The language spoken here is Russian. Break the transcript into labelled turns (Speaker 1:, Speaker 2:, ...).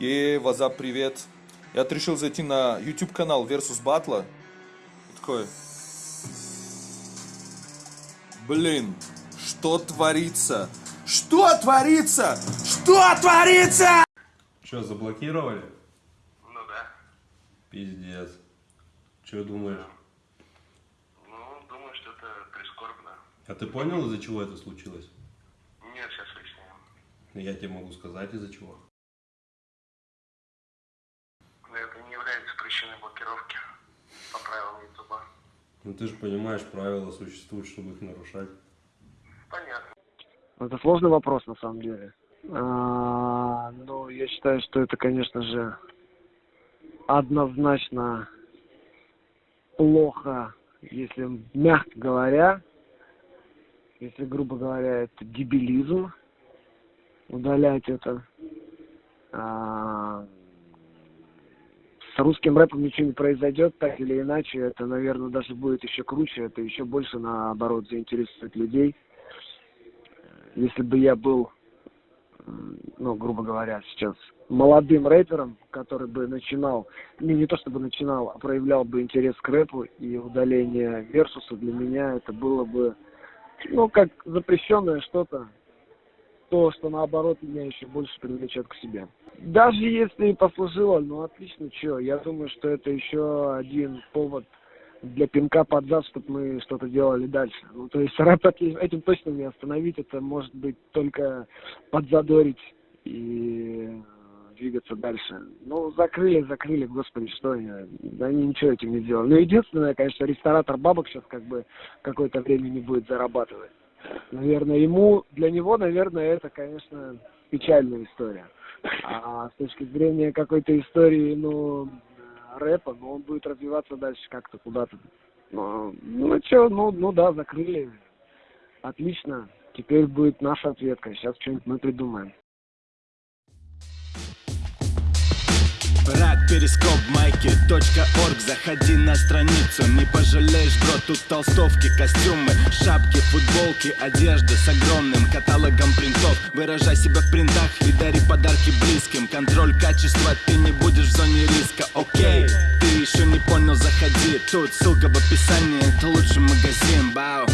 Speaker 1: Е, ваза, привет. Я вот решил зайти на YouTube канал Versus Battle. Такой. Блин, что творится? Что творится? Что творится?
Speaker 2: Что, заблокировали?
Speaker 3: Ну да.
Speaker 2: Пиздец. Что думаешь?
Speaker 3: Ну, думаю, что это прискорбно.
Speaker 2: А ты понял, из-за чего это случилось?
Speaker 3: Нет, сейчас выясним.
Speaker 2: Я тебе могу сказать, из-за чего.
Speaker 3: Но это причиной блокировки по правилам Ютуба.
Speaker 2: Ну ты же понимаешь, правила существуют, чтобы их нарушать.
Speaker 3: Понятно.
Speaker 4: Это сложный вопрос на самом деле. А, ну, я считаю, что это, конечно же, однозначно плохо, если мягко говоря, если, грубо говоря, это дебилизм, удалять это. А, с русским рэпом ничего не произойдет, так или иначе, это, наверное, даже будет еще круче, это еще больше, наоборот, заинтересует людей. Если бы я был, ну, грубо говоря, сейчас молодым рэпером, который бы начинал, не, не то чтобы начинал, а проявлял бы интерес к рэпу и удаление версуса, для меня это было бы, ну, как запрещенное что-то, то, что наоборот меня еще больше привлечет к себе. Даже если и послужило, ну отлично, что, я думаю, что это еще один повод для пинка под зад, чтобы мы что-то делали дальше. Ну, то есть рэп эти- этим точно не остановить, это может быть только подзадорить и двигаться дальше. Ну, закрыли, закрыли, господи, что да они ничего этим не сделали. Ну, единственное, конечно, ресторатор бабок сейчас как бы какое-то время не будет зарабатывать. Наверное, ему, для него, наверное, это, конечно, печальная история. А с точки зрения какой-то истории, ну, рэпа, ну, он будет развиваться дальше как-то куда-то. Ну, ну что, ну, ну да, закрыли. Отлично. Теперь будет наша ответка. Сейчас что-нибудь мы придумаем.
Speaker 5: Рак, перископ, майки, точка орг. Заходи на страницу, не пожалеешь, бро Тут толстовки, костюмы, шапки, футболки Одежда с огромным каталогом принтов. Выражай себя в принтах и дари подарки близким. Контроль качества, ты не будешь в зоне риска, окей Ты еще не понял, заходи. Тут ссылка в описании, это лучший магазин, бау